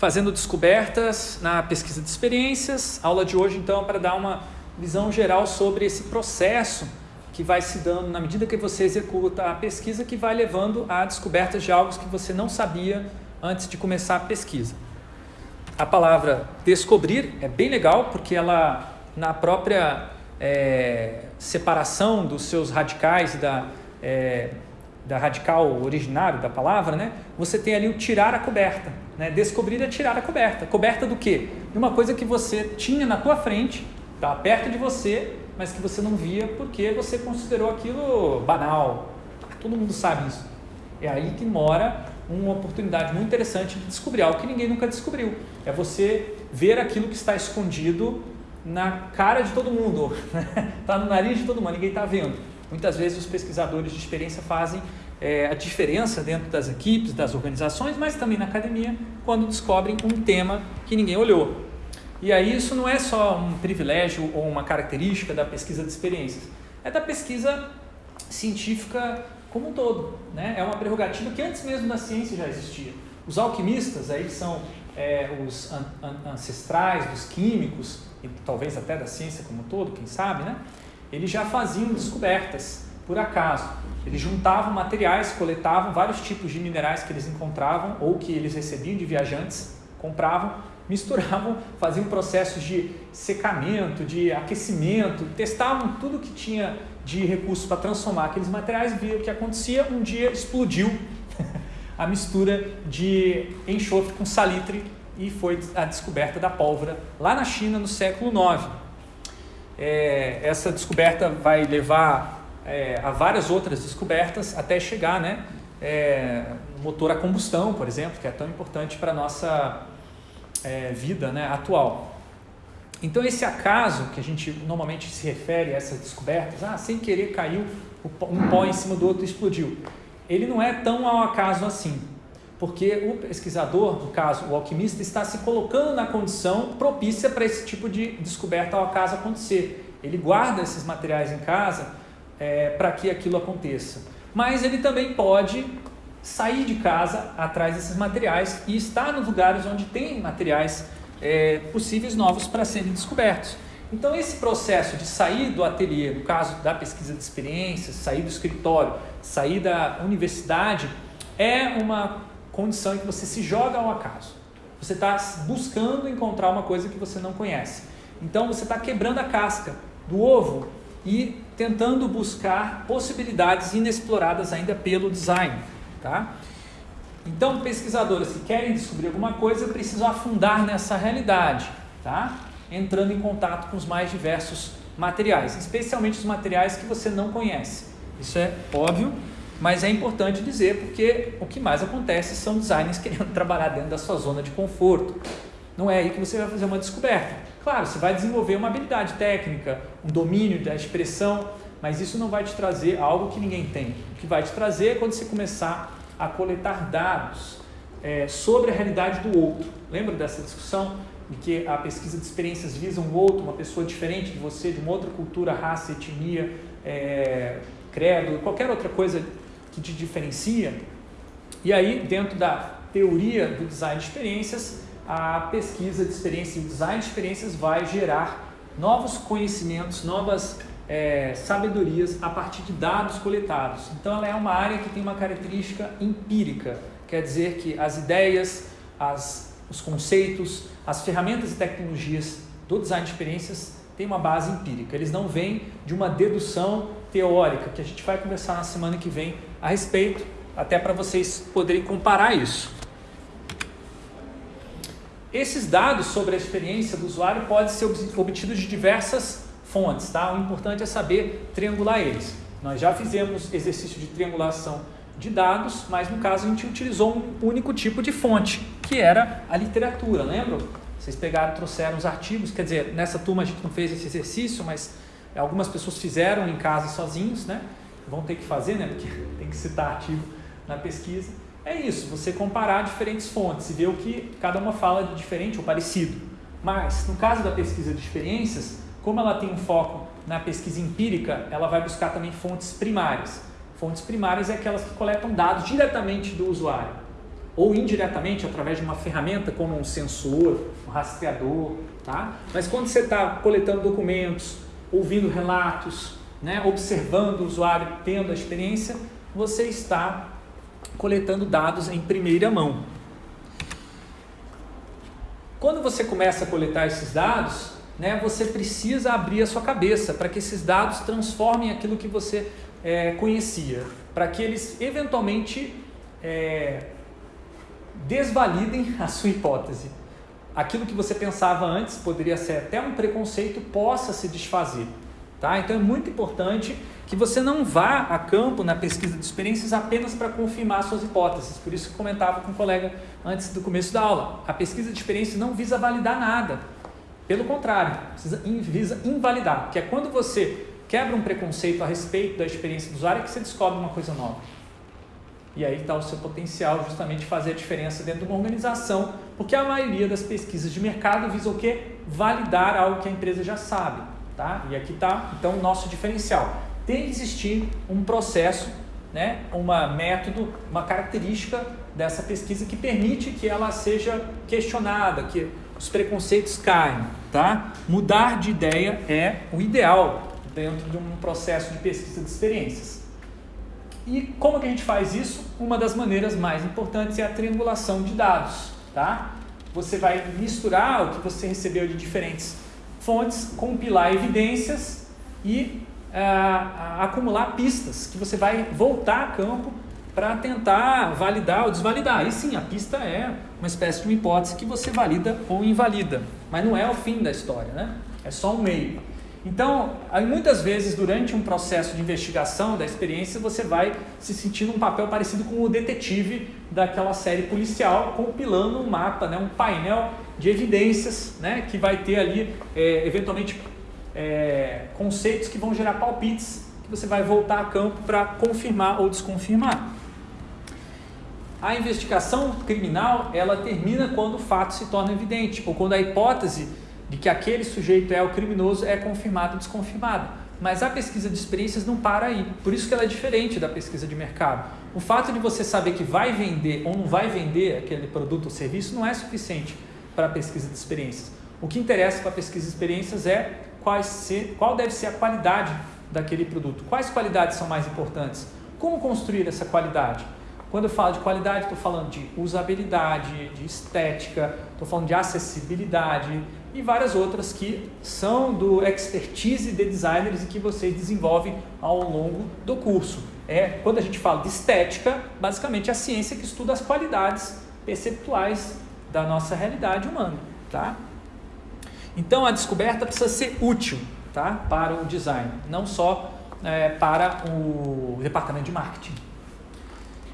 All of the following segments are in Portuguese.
fazendo descobertas na pesquisa de experiências. A aula de hoje, então, é para dar uma visão geral sobre esse processo que vai se dando na medida que você executa a pesquisa, que vai levando a descobertas de algo que você não sabia antes de começar a pesquisa. A palavra descobrir é bem legal, porque ela, na própria é, separação dos seus radicais da, é, da radical originário da palavra, né, você tem ali o tirar a coberta. Né? Descobrir é tirar a coberta. Coberta do quê? De uma coisa que você tinha na tua frente, está perto de você, mas que você não via porque você considerou aquilo banal. Todo mundo sabe isso. É aí que mora uma oportunidade muito interessante de descobrir algo que ninguém nunca descobriu. É você ver aquilo que está escondido na cara de todo mundo, está no nariz de todo mundo, ninguém está vendo. Muitas vezes os pesquisadores de experiência fazem é, a diferença dentro das equipes, das organizações, mas também na academia, quando descobrem um tema que ninguém olhou. E aí isso não é só um privilégio ou uma característica da pesquisa de experiências, é da pesquisa científica como um todo. Né? É uma prerrogativa que antes mesmo da ciência já existia. Os alquimistas, aí são é, os an an ancestrais dos químicos, e talvez até da ciência como um todo, quem sabe, né? eles já faziam descobertas por acaso. Eles juntavam materiais, coletavam vários tipos de minerais que eles encontravam ou que eles recebiam de viajantes, compravam, misturavam, faziam processos de secamento, de aquecimento, testavam tudo que tinha de recursos para transformar aqueles materiais, viam o que acontecia, um dia explodiu a mistura de enxofre com salitre e foi a descoberta da pólvora lá na China no século IX. É, essa descoberta vai levar é, a várias outras descobertas até chegar né, é, motor a combustão, por exemplo, que é tão importante para a nossa é, vida né, atual. Então, esse acaso que a gente normalmente se refere a essas descobertas, ah, sem querer caiu um pó em cima do outro e explodiu, ele não é tão ao acaso assim, porque o pesquisador, no caso o alquimista, está se colocando na condição propícia para esse tipo de descoberta ao acaso acontecer. Ele guarda esses materiais em casa é, para que aquilo aconteça. Mas ele também pode sair de casa atrás desses materiais e estar nos lugares onde tem materiais é, possíveis novos para serem descobertos. Então, esse processo de sair do ateliê, no caso da pesquisa de experiências, sair do escritório, sair da universidade, é uma condição em que você se joga ao acaso. Você está buscando encontrar uma coisa que você não conhece. Então, você está quebrando a casca do ovo e tentando buscar possibilidades inexploradas ainda pelo design. Tá? Então, pesquisadores que querem descobrir alguma coisa precisam afundar nessa realidade, tá? entrando em contato com os mais diversos materiais, especialmente os materiais que você não conhece. Isso é óbvio, mas é importante dizer porque o que mais acontece são designers querendo trabalhar dentro da sua zona de conforto. Não é aí que você vai fazer uma descoberta. Claro, você vai desenvolver uma habilidade técnica, um domínio da expressão, mas isso não vai te trazer algo que ninguém tem. O que vai te trazer é quando você começar a coletar dados é, sobre a realidade do outro. Lembra dessa discussão de que a pesquisa de experiências visa um outro, uma pessoa diferente de você, de uma outra cultura, raça, etnia, é, credo, qualquer outra coisa que te diferencia? E aí, dentro da teoria do design de experiências, a pesquisa de experiências e o design de experiências vai gerar novos conhecimentos, novas é, sabedorias a partir de dados coletados. Então, ela é uma área que tem uma característica empírica, quer dizer que as ideias, as, os conceitos, as ferramentas e tecnologias do design de experiências têm uma base empírica. Eles não vêm de uma dedução teórica, que a gente vai conversar na semana que vem a respeito, até para vocês poderem comparar isso. Esses dados sobre a experiência do usuário podem ser obtidos de diversas fontes, tá? O importante é saber triangular eles. Nós já fizemos exercício de triangulação de dados, mas no caso a gente utilizou um único tipo de fonte, que era a literatura, lembram? Vocês pegaram, trouxeram os artigos, quer dizer, nessa turma a gente não fez esse exercício, mas algumas pessoas fizeram em casa sozinhos, né? Vão ter que fazer, né? Porque tem que citar artigo na pesquisa. É isso, você comparar diferentes fontes e ver o que cada uma fala de diferente ou parecido. Mas, no caso da pesquisa de experiências, como ela tem um foco na pesquisa empírica, ela vai buscar também fontes primárias. Fontes primárias é aquelas que coletam dados diretamente do usuário. ou indiretamente através de uma ferramenta como um sensor, um rastreador, tá? Mas quando você está coletando documentos, ouvindo relatos, né, observando o usuário, tendo a experiência, você está coletando dados em primeira mão. Quando você começa a coletar esses dados, né, você precisa abrir a sua cabeça para que esses dados transformem aquilo que você é, conhecia, para que eles eventualmente é, desvalidem a sua hipótese. Aquilo que você pensava antes poderia ser até um preconceito, possa se desfazer. Tá? Então é muito importante que você não vá a campo na pesquisa de experiências apenas para confirmar suas hipóteses. Por isso que eu comentava com um colega antes do começo da aula. A pesquisa de experiências não visa validar nada. Pelo contrário, visa invalidar, que é quando você quebra um preconceito a respeito da experiência do usuário que você descobre uma coisa nova. E aí está o seu potencial justamente fazer a diferença dentro de uma organização, porque a maioria das pesquisas de mercado visa o quê? Validar algo que a empresa já sabe. Tá? E aqui está então o nosso diferencial tem que existir um processo, né, uma método, uma característica dessa pesquisa que permite que ela seja questionada, que os preconceitos caem. Tá? Mudar de ideia é o ideal dentro de um processo de pesquisa de experiências. E como que a gente faz isso? Uma das maneiras mais importantes é a triangulação de dados. Tá? Você vai misturar o que você recebeu de diferentes fontes, compilar evidências e acumular pistas que você vai voltar a campo para tentar validar ou desvalidar. E sim, a pista é uma espécie de uma hipótese que você valida ou invalida, mas não é o fim da história, né? É só um meio. Então, muitas vezes durante um processo de investigação da experiência, você vai se sentir num papel parecido com o detetive daquela série policial, compilando um mapa, né, um painel de evidências, né, que vai ter ali, é, eventualmente, é, conceitos que vão gerar palpites que você vai voltar a campo para confirmar ou desconfirmar. A investigação criminal ela termina quando o fato se torna evidente ou quando a hipótese de que aquele sujeito é o criminoso é confirmada ou desconfirmada. Mas a pesquisa de experiências não para aí. Por isso que ela é diferente da pesquisa de mercado. O fato de você saber que vai vender ou não vai vender aquele produto ou serviço não é suficiente para a pesquisa de experiências. O que interessa para a pesquisa de experiências é ser, qual deve ser a qualidade daquele produto. Quais qualidades são mais importantes? Como construir essa qualidade? Quando eu falo de qualidade, estou falando de usabilidade, de estética, estou falando de acessibilidade e várias outras que são do expertise de designers e que vocês desenvolvem ao longo do curso. É, quando a gente fala de estética, basicamente é a ciência que estuda as qualidades perceptuais da nossa realidade humana. Tá? Então a descoberta precisa ser útil tá? para o design, não só é, para o departamento de marketing.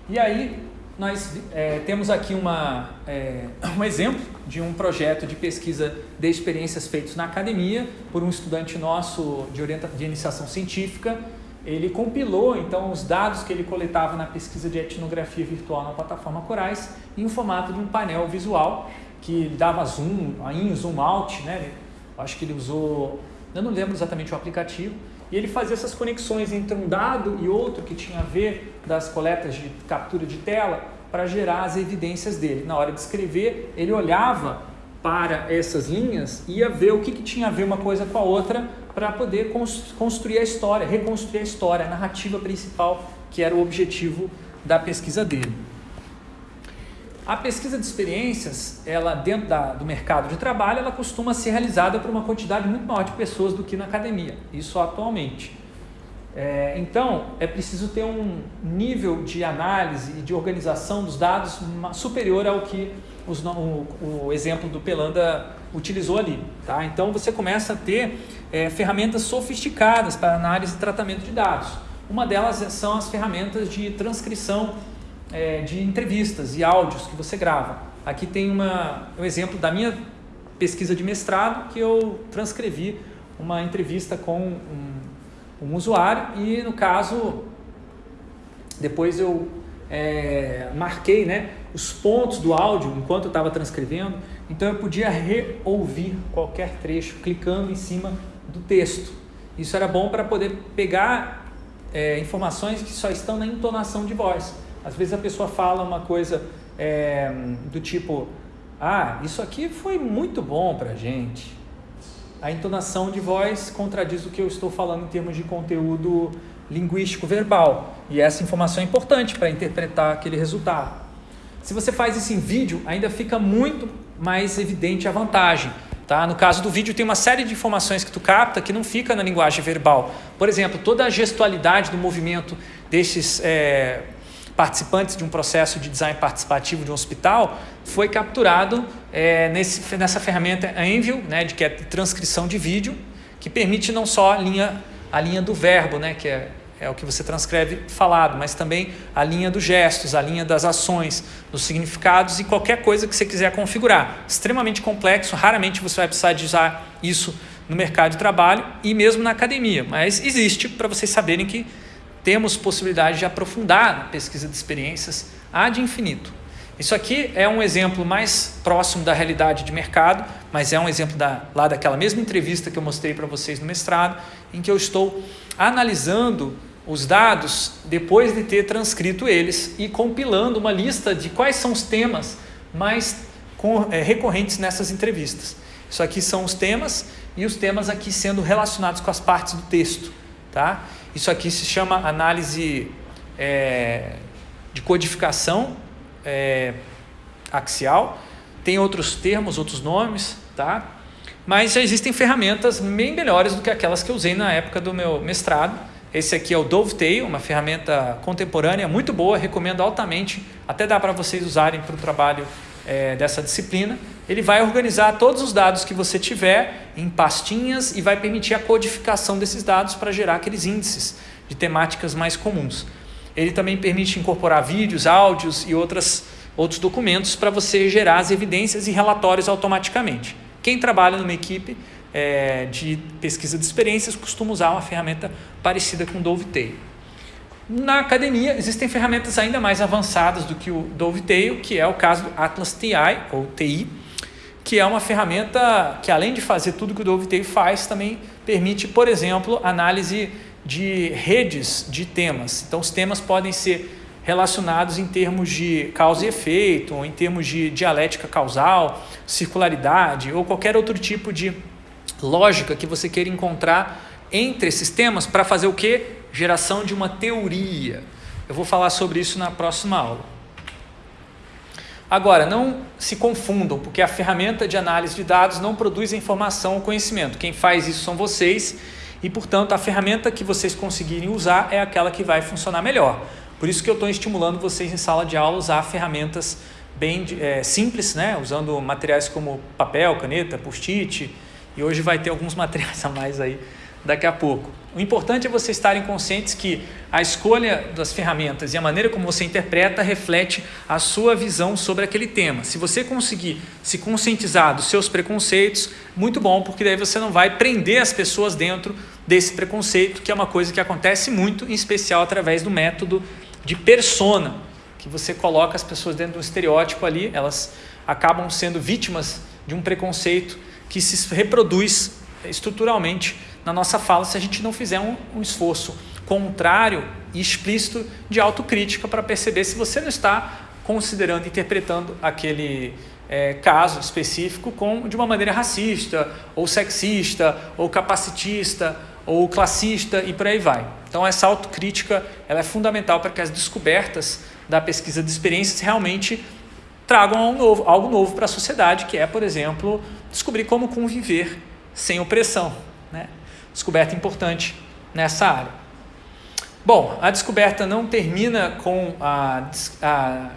E aí nós é, temos aqui uma, é, um exemplo de um projeto de pesquisa de experiências feitos na academia por um estudante nosso de, orienta de iniciação científica. Ele compilou então os dados que ele coletava na pesquisa de etnografia virtual na plataforma Corais em formato de um painel visual que dava zoom, in, zoom out, né? Acho que ele usou, eu não lembro exatamente o aplicativo, e ele fazia essas conexões entre um dado e outro que tinha a ver das coletas de captura de tela para gerar as evidências dele. Na hora de escrever, ele olhava para essas linhas e ia ver o que, que tinha a ver uma coisa com a outra para poder construir a história, reconstruir a história, a narrativa principal, que era o objetivo da pesquisa dele. A pesquisa de experiências, ela dentro da, do mercado de trabalho, ela costuma ser realizada por uma quantidade muito maior de pessoas do que na academia, isso atualmente. É, então, é preciso ter um nível de análise e de organização dos dados superior ao que os, o, o, exemplo do Pelanda utilizou ali. Tá? Então, você começa a ter é, ferramentas sofisticadas para análise e tratamento de dados. Uma delas são as ferramentas de transcrição é, de entrevistas e áudios que você grava. Aqui tem uma, um exemplo da minha pesquisa de mestrado que eu transcrevi uma entrevista com um, um usuário e no caso depois eu é, marquei né, os pontos do áudio enquanto eu estava transcrevendo, então eu podia reouvir qualquer trecho clicando em cima do texto. Isso era bom para poder pegar é, informações que só estão na entonação de voz. Às vezes a pessoa fala uma coisa é, do tipo, ah, isso aqui foi muito bom para gente. A entonação de voz contradiz o que eu estou falando em termos de conteúdo linguístico verbal. E essa informação é importante para interpretar aquele resultado. Se você faz isso em vídeo, ainda fica muito mais evidente a vantagem. Tá? No caso do vídeo, tem uma série de informações que tu capta que não fica na linguagem verbal. Por exemplo, toda a gestualidade do movimento desses é, participantes de um processo de design participativo de um hospital foi capturado é, nesse, nessa ferramenta Envil, né, de, que é transcrição de vídeo, que permite não só a linha, a linha do verbo, né, que é é o que você transcreve falado, mas também a linha dos gestos, a linha das ações, dos significados e qualquer coisa que você quiser configurar. Extremamente complexo, raramente você vai precisar de usar isso no mercado de trabalho e mesmo na academia, mas existe para vocês saberem que temos possibilidade de aprofundar a pesquisa de experiências ad infinito. Isso aqui é um exemplo mais próximo da realidade de mercado, mas é um exemplo da, lá daquela mesma entrevista que eu mostrei para vocês no mestrado, em que eu estou analisando os dados depois de ter transcrito eles e compilando uma lista de quais são os temas mais é, recorrentes nessas entrevistas. Isso aqui são os temas e os temas aqui sendo relacionados com as partes do texto. Tá? Isso aqui se chama análise é, de codificação é, axial. Tem outros termos, outros nomes, tá? mas já existem ferramentas bem melhores do que aquelas que eu usei na época do meu mestrado esse aqui é o Dovetail, uma ferramenta contemporânea muito boa, recomendo altamente, até dá para vocês usarem para o trabalho é, dessa disciplina. Ele vai organizar todos os dados que você tiver em pastinhas e vai permitir a codificação desses dados para gerar aqueles índices de temáticas mais comuns. Ele também permite incorporar vídeos, áudios e outras, outros documentos para você gerar as evidências e relatórios automaticamente. Quem trabalha numa equipe é, de pesquisa de experiências costuma usar uma ferramenta parecida com o Dovetail. Na academia, existem ferramentas ainda mais avançadas do que o Dovetail, que é o caso do Atlas TI, ou TI, que é uma ferramenta que, além de fazer tudo que o Dovetail faz, também permite, por exemplo, análise de redes de temas. Então, os temas podem ser relacionados em termos de causa e efeito, ou em termos de dialética causal, circularidade, ou qualquer outro tipo de lógica que você queira encontrar entre esses temas para fazer o que? Geração de uma teoria. Eu vou falar sobre isso na próxima aula. Agora, não se confundam, porque a ferramenta de análise de dados não produz a informação ou conhecimento. Quem faz isso são vocês e, portanto, a ferramenta que vocês conseguirem usar é aquela que vai funcionar melhor. Por isso que eu estou estimulando vocês em sala de aula a usar ferramentas bem é, simples, né? usando materiais como papel, caneta, post-it, e hoje vai ter alguns materiais a mais aí daqui a pouco. O importante é vocês estarem conscientes que a escolha das ferramentas e a maneira como você interpreta reflete a sua visão sobre aquele tema. Se você conseguir se conscientizar dos seus preconceitos, muito bom, porque daí você não vai prender as pessoas dentro desse preconceito, que é uma coisa que acontece muito, em especial através do método de persona, que você coloca as pessoas dentro de um estereótipo ali, elas acabam sendo vítimas de um preconceito que se reproduz estruturalmente na nossa fala se a gente não fizer um, um esforço contrário e explícito de autocrítica para perceber se você não está considerando, interpretando aquele é, caso específico com, de uma maneira racista, ou sexista, ou capacitista, ou classista e por aí vai. Então essa autocrítica ela é fundamental para que as descobertas da pesquisa de experiências realmente tragam algo novo, algo novo para a sociedade, que é, por exemplo, descobrir como conviver sem opressão. Né? Descoberta importante nessa área. Bom, a descoberta não termina com a, a,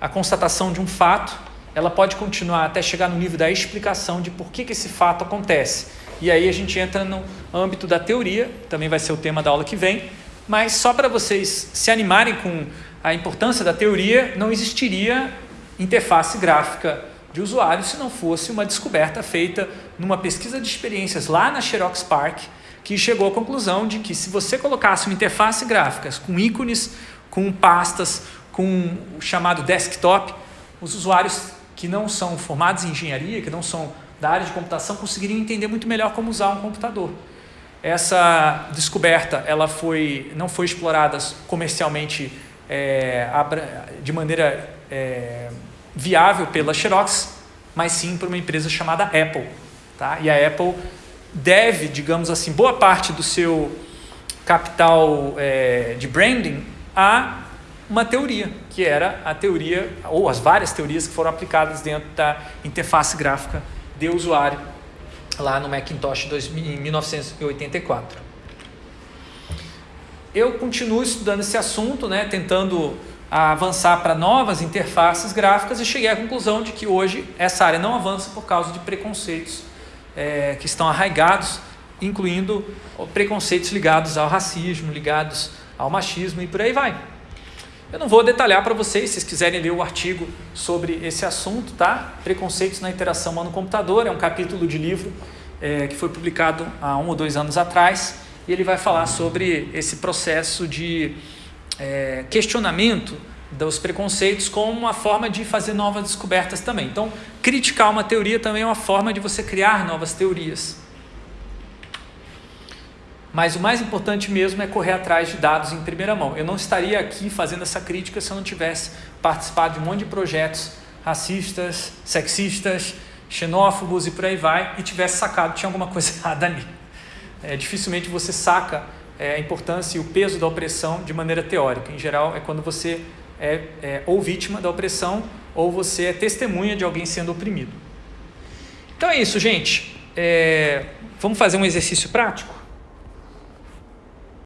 a constatação de um fato, ela pode continuar até chegar no nível da explicação de por que, que esse fato acontece. E aí a gente entra no âmbito da teoria, também vai ser o tema da aula que vem, mas só para vocês se animarem com a importância da teoria, não existiria interface gráfica de usuário se não fosse uma descoberta feita numa pesquisa de experiências lá na Xerox Park, que chegou à conclusão de que se você colocasse uma interface gráfica com ícones, com pastas, com o chamado desktop, os usuários que não são formados em engenharia, que não são da área de computação, conseguiriam entender muito melhor como usar um computador. Essa descoberta ela foi, não foi explorada comercialmente é, de maneira é, viável pela Xerox, mas sim por uma empresa chamada Apple. Tá? E a Apple deve, digamos assim, boa parte do seu capital é, de branding a uma teoria, que era a teoria, ou as várias teorias que foram aplicadas dentro da interface gráfica de usuário lá no Macintosh em 1984. Eu continuo estudando esse assunto, né, tentando avançar para novas interfaces gráficas e cheguei à conclusão de que hoje essa área não avança por causa de preconceitos é, que estão arraigados, incluindo preconceitos ligados ao racismo, ligados ao machismo e por aí vai. Eu não vou detalhar para vocês, se vocês quiserem ler o artigo sobre esse assunto, tá? Preconceitos na interação humano-computador, é um capítulo de livro é, que foi publicado há um ou dois anos atrás, e ele vai falar sobre esse processo de é, questionamento dos preconceitos como uma forma de fazer novas descobertas também. Então, criticar uma teoria também é uma forma de você criar novas teorias. Mas o mais importante mesmo é correr atrás de dados em primeira mão. Eu não estaria aqui fazendo essa crítica se eu não tivesse participado de um monte de projetos racistas, sexistas, xenófobos e por aí vai, e tivesse sacado tinha alguma coisa errada ali. É, dificilmente você saca é, a importância e o peso da opressão de maneira teórica. Em geral, é quando você é, é ou vítima da opressão ou você é testemunha de alguém sendo oprimido. Então é isso, gente. É, vamos fazer um exercício prático?